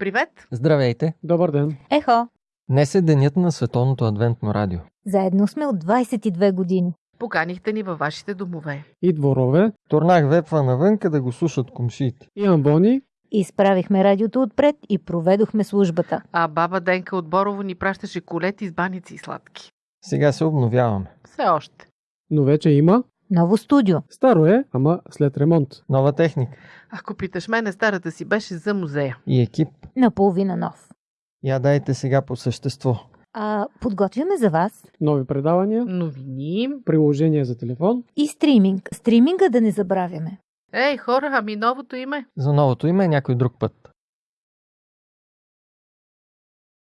Привет! Здравейте! Добър ден! Ехо! Днес е денят на Световното адвентно радио. Заедно сме от 22 години. Поканихте ни във вашите домове. И дворове, Турнах вепва навънка да го слушат комшиите. и амбони, Изправихме радиото отпред и проведохме службата. А баба Денка от Борово ни пращаше колети с баници и сладки. Сега се обновяваме. Все още. но вече има. Ново студио. Старо е, ама след ремонт. Нова техника Ако питаш мене, старата си беше за музея. и екип. Наполовина нов. Я дайте сега по същество. А подготвяме за вас Нови предавания, Новини. приложения за телефон. и стриминг. Стриминга да не забравяме. Ей, хора, ами новото име? За новото име е някой друг път.